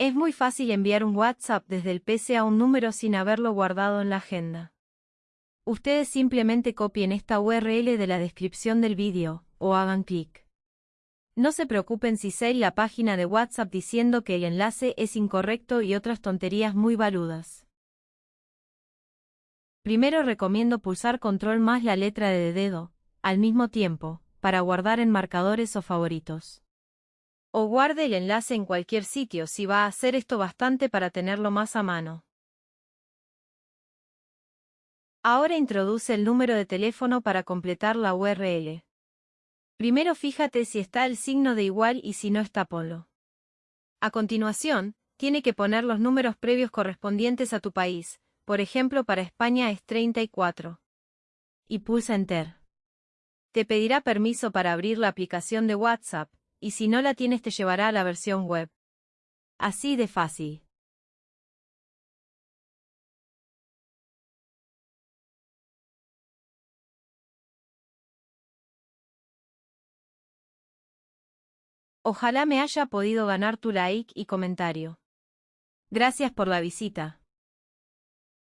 Es muy fácil enviar un WhatsApp desde el PC a un número sin haberlo guardado en la agenda. Ustedes simplemente copien esta URL de la descripción del vídeo, o hagan clic. No se preocupen si sé la página de WhatsApp diciendo que el enlace es incorrecto y otras tonterías muy baludas. Primero recomiendo pulsar control más la letra de dedo, al mismo tiempo, para guardar en marcadores o favoritos. O guarde el enlace en cualquier sitio si va a hacer esto bastante para tenerlo más a mano. Ahora introduce el número de teléfono para completar la URL. Primero fíjate si está el signo de igual y si no está ponlo. A continuación, tiene que poner los números previos correspondientes a tu país, por ejemplo para España es 34. Y pulsa Enter. Te pedirá permiso para abrir la aplicación de WhatsApp, y si no la tienes te llevará a la versión web. Así de fácil. Ojalá me haya podido ganar tu like y comentario. Gracias por la visita.